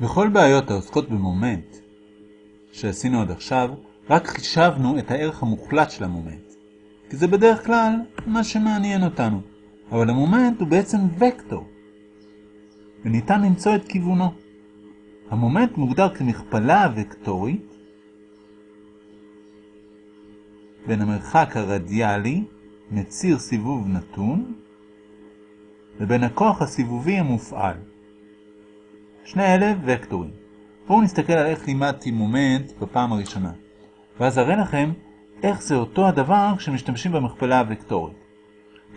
בכל בעיות העוסקות במומנט שעשינו עד עכשיו, רק חישבנו את הערך המוחלט של המומנט. כי זה בדרך כלל מה שמעניין אותנו. אבל המומנט הוא בעצם וקטור, וניתן למצוא את כיוונו. המומנט מוגדר כמכפלה וקטורית בין המרחק הרדיאלי מציר סיבוב נתון לבין הכוח הסיבובי המופעל. שני אלה וקטורים. בואו נסתכל על איך לימדתי מומנט בפעם הראשונה, ואז אראה לכם איך זה אותו הדבר כשמשתמשים במכפלה הוקטורית.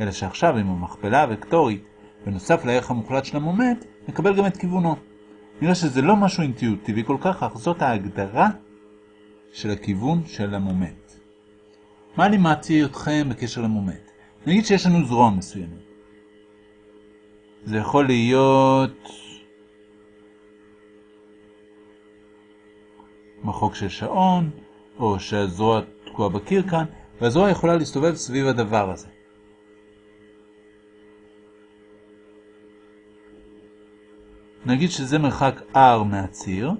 אלא שעכשיו עם המכפלה הוקטורית, בנוסף לערך המוחלט של המומנט, נקבל גם את כיוונו. נראה שזה לא משהו אינטואיטיבי כל כך, אך זאת ההגדרה של הכיוון של המומנט. מה לימדתי אתכם בקשר למומנט? נגיד שיש לנו זרוע מסוימת. זה יכול להיות מחוק של שעון, או שהזרוע תקועה בקיר כאן, והזרוע יכולה להסתובב סביב הדבר הזה. נגיד שזה מרחק R מהציר.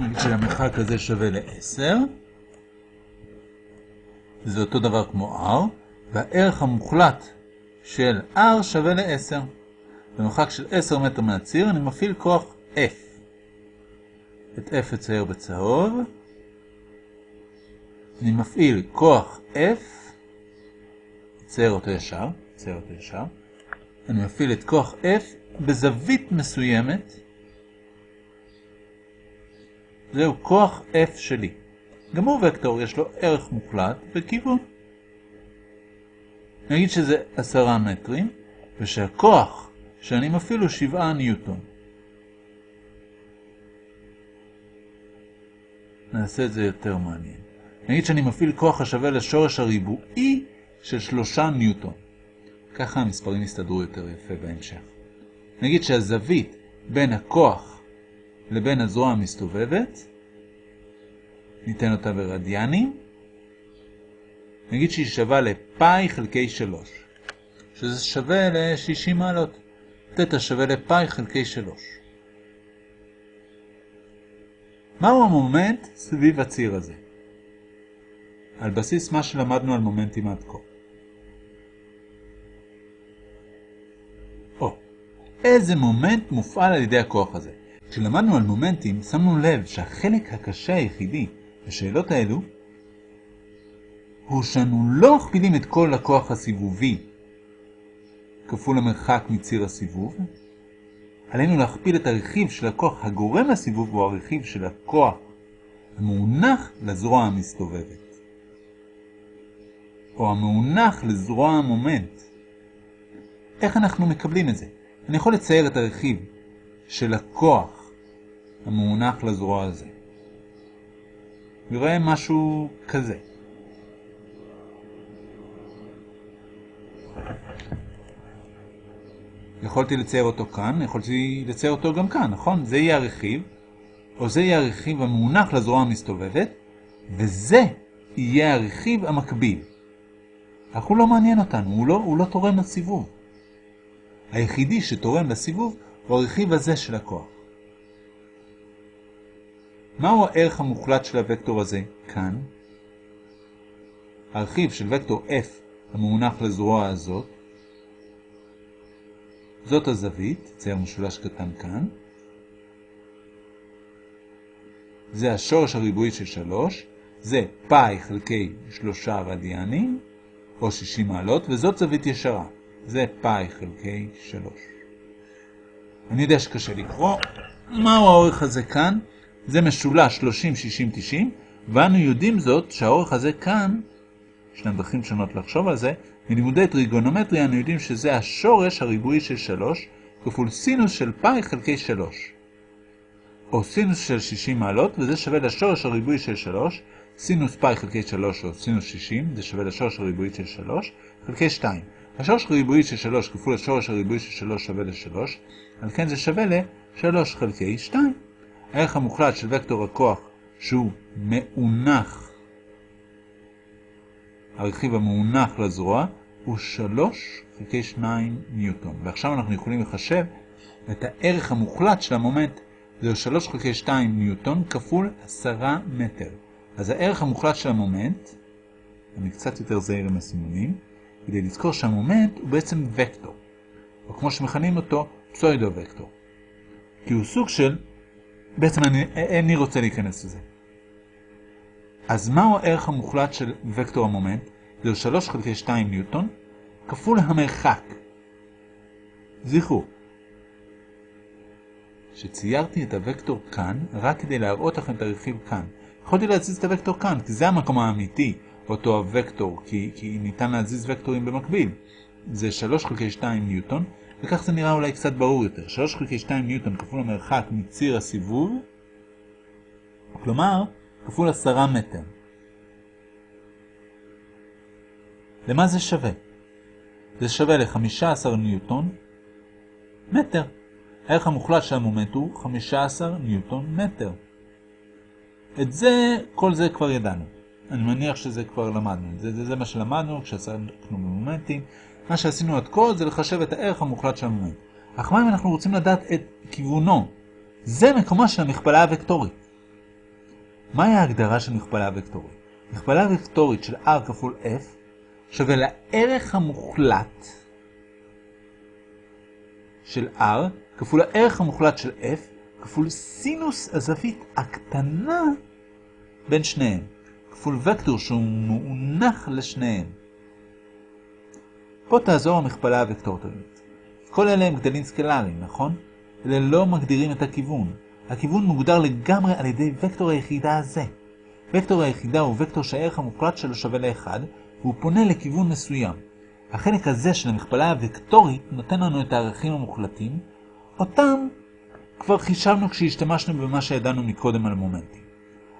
נגיד שהמרחק הזה שווה ל-10. זה אותו דבר כמו R, והערך המוחלט של R שווה ל-10. במרחק של 10 מטר מהציר אני מפעיל כוח F. את F אצייר בצהוב. אני מפעיל כוח F, אצייר אותו ישר, אצייר אותו ישר. אני מפעיל את כוח F בזווית מסוימת. זהו כוח F שלי. גם הוא וקטור, יש לו ערך מוחלט וכיוון. נגיד שזה 10 מטרים, ושהכוח שאני מפעיל הוא 7 ניוטון. נעשה את זה יותר מעניין. נגיד שאני מפעיל כוח השווה לשורש הריבועי של 3 ניוטון. ככה המספרים יסתדרו יותר יפה בהמשך. נגיד שהזווית בין הכוח לבין הזרוע המסתובבת, ניתן אותה ברדיאנים, נגיד שהיא שווה לפאי חלקי 3, שזה שווה ל-60 מעלות. תטא שווה לפאי חלקי 3. מהו המומנט סביב הציר הזה? על בסיס מה שלמדנו על מומנטים עד כה. או, איזה מומנט מופעל על ידי הכוח הזה? כשלמדנו על מומנטים, שמנו לב שהחלק הקשה היחידי בשאלות האלו הוא שאנו לא מכפילים את כל הכוח הסיבובי כפול המרחק מציר הסיבוב, עלינו להכפיל את הרכיב של הכוח הגורם לסיבוב הוא הרכיב של הכוח המאונח לזרוע המסתובבת, או המאונח לזרוע המומנט. איך אנחנו מקבלים את זה? אני יכול לצייר את הרכיב של הכוח המאונח לזרוע הזה. נראה משהו כזה. יכולתי לצייר אותו כאן, יכולתי לצייר אותו גם כאן, נכון? זה יהיה הרכיב, או זה יהיה הרכיב המונח לזרוע המסתובבת, וזה יהיה הרכיב המקביל. אך הוא לא מעניין אותנו, הוא לא, הוא לא תורם לסיבוב. היחידי שתורם לסיבוב הוא הרכיב הזה של הכוח. מהו הערך המוחלט של הוקטור הזה כאן? הרכיב של וקטור F המונח לזרוע הזאת זאת הזווית, צייר משולש קטן כאן. זה השורש הריבועי של 3, זה פאי חלקי 3 רדיאנים, או 60 מעלות, וזאת זווית ישרה. זה פאי חלקי 3. אני יודע שקשה לקרוא. מהו האורך הזה כאן? זה משולש 30, 60, 90, ואנו יודעים זאת שהאורך הזה כאן, ישנן דרכים שונות לחשוב על זה, מלימודי טריגונומטריה אנו יודעים שזה השורש הריבועי של 3 כפול סינוס של פאי חלקי 3. או סינוס של 60 מעלות, וזה שווה לשורש הריבועי של 3, סינוס פאי חלקי 3 או סינוס 60, זה שווה לשורש הריבועי של 3, חלקי 2. השורש הריבועי של 3 כפול השורש הריבועי של 3 שווה ל-3, על כן זה שווה ל-3 חלקי 2. הערך המוחלט של וקטור הכוח שהוא מאונך הרכיב המאונך לזרוע הוא 3 חלקי 2 ניוטון. ועכשיו אנחנו יכולים לחשב את הערך המוחלט של המומנט. זהו 3 חלקי 2 ניוטון כפול 10 מטר. אז הערך המוחלט של המומנט, אני קצת יותר זהיר עם הסימונים, כדי לזכור שהמומנט הוא בעצם וקטור, או כמו שמכנים אותו, פסוידו-וקטור. כי הוא סוג של, בעצם אני, איני רוצה להיכנס לזה. אז מהו הערך המוחלט של וקטור המומנט? זהו 3 חלקי 2 ניוטון, כפול המרחק. זכרו, שציירתי את הוקטור כאן רק כדי להראות לכם את הרכיב כאן. יכולתי להזיז את הוקטור כאן, כי זה המקום האמיתי, אותו הוקטור, כי, כי ניתן להזיז וקטורים במקביל. זה 3 חלקי 2 ניוטון, וכך זה נראה אולי קצת ברור יותר. 3 חלקי 2 ניוטון כפול המרחק מציר הסיבוב, כלומר, כפול 10 מטר. למה זה שווה? זה שווה ל-15 ניוטון מטר. הערך המוחלט של המומנט הוא 15 ניוטון מטר. את זה, כל זה כבר ידענו. אני מניח שזה כבר למדנו. זה, זה, זה מה שלמדנו כשעסקנו במומנטים. מה שעשינו עד כה זה לחשב את הערך המוחלט של המומנט. אך מה אם אנחנו רוצים לדעת את כיוונו? זה מקומה של המכפלה הוקטורית. מהי ההגדרה של מכפלה וקטורית? מכפלה וקטורית של r כפול f שווה לערך המוחלט של r כפול הערך המוחלט של f כפול סינוס הזווית הקטנה בין שניהם. כפול וקטור שהוא מונח לשניהם. פה תעזור המכפלה הוקטורית. כל אלה הם גדלים סקלריים, נכון? אלה לא מגדירים את הכיוון. הכיוון מוגדר לגמרי על ידי וקטור היחידה הזה. וקטור היחידה הוא וקטור שהערך המוחלט שלו שווה ל-1, והוא פונה לכיוון מסוים. החלק הזה של המכפלה הוקטורית נותן לנו את הערכים המוחלטים, אותם כבר חישבנו כשהשתמשנו במה שידענו מקודם על מומנטים.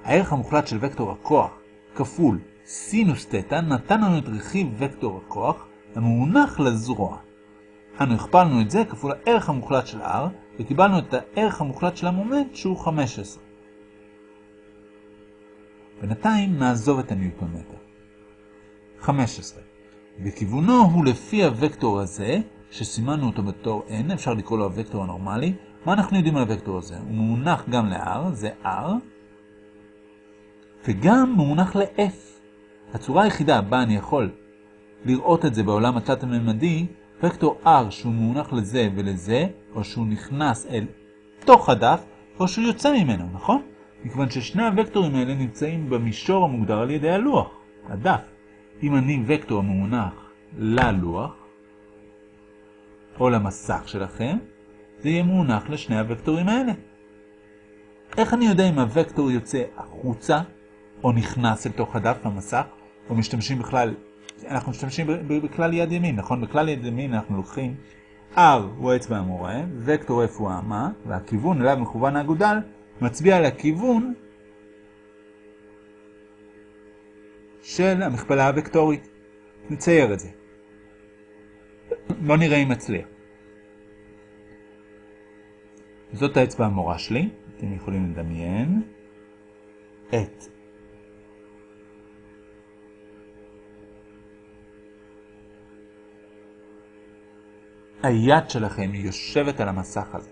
הערך המוחלט של וקטור הכוח כפול סינוס תטא נתן לנו את רכיב וקטור הכוח המאונך לזרוע. אנו הכפלנו את זה כפול הערך המוחלט של r, וקיבלנו את הערך המוחלט של המומנט שהוא 15. בינתיים נעזוב את הניוטון מטר. 15. וכיוונו הוא לפי הוקטור הזה, שסימנו אותו בתור n, אפשר לקרוא לו הוקטור הנורמלי. מה אנחנו יודעים על הוקטור הזה? הוא מאונך גם ל-r, זה r, וגם מונח ל-f. הצורה היחידה בה אני יכול לראות את זה בעולם התלת-ממדי, וקטור r שהוא מונח לזה ולזה, או שהוא נכנס אל תוך הדף, או שהוא יוצא ממנו, נכון? מכיוון ששני הוקטורים האלה נמצאים במישור המוגדר על ידי הלוח, הדף. אם אני וקטור המונח ללוח, או למסך שלכם, זה יהיה מונח לשני הוקטורים האלה. איך אני יודע אם הוקטור יוצא החוצה, או נכנס אל תוך הדף המסך, או משתמשים בכלל, אנחנו משתמשים בכלל יד ימין, נכון? בכלל יד ימין אנחנו לוקחים R הוא האצבע המורה, וקטור F הוא האמה, והכיוון אליו מכוון האגודל מצביע על הכיוון של המכפלה הוקטורית. נצייר את זה. בוא נראה אם מצליח. זאת האצבע המורה שלי, אתם יכולים לדמיין את היד שלכם יושבת על המסך הזה.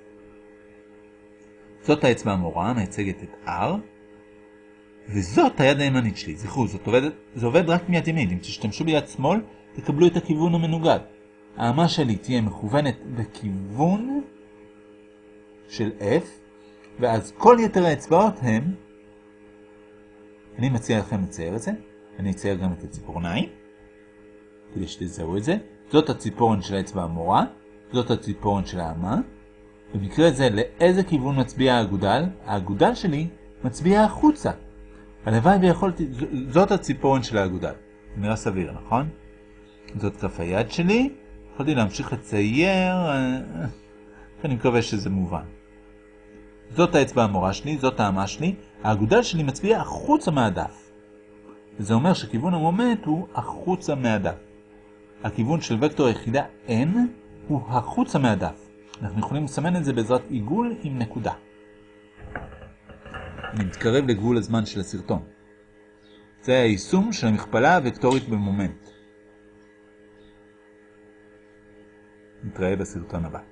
זאת האצבע המורה, המייצגת את R, וזאת היד הימנית שלי. זכרו, זאת עובד, זה עובד רק מיד ימין. אם תשתמשו ביד שמאל, תקבלו את הכיוון המנוגד. האמה שלי תהיה מכוונת בכיוון של F, ואז כל יתר האצבעות הם, אני מציע לכם לצייר את זה, אני אצייר גם את הציפורניים, כדי שתזהו את זה. זאת הציפורן של האצבע המורה, זאת הציפורן של האמה. במקרה זה, לאיזה כיוון מצביע האגודל? האגודל שלי מצביע החוצה. הלוואי ויכולתי, זאת הציפורן של האגודל. נראה סביר, נכון? זאת כף היד שלי. יכולתי להמשיך לצייר, אה, אני מקווה שזה מובן. זאת האצבע המורה שלי, זאת האמה שלי. האגודל שלי מצביע החוצה מהדף. וזה אומר שכיוון המומנט הוא החוצה מהדף. הכיוון של וקטור היחידה n הוא החוצה מהדף. אנחנו יכולים לסמן את זה בעזרת עיגול עם נקודה. אני מתקרב לגבול הזמן של הסרטון. זה היישום של המכפלה הוקטורית במומנט. נתראה בסרטון הבא.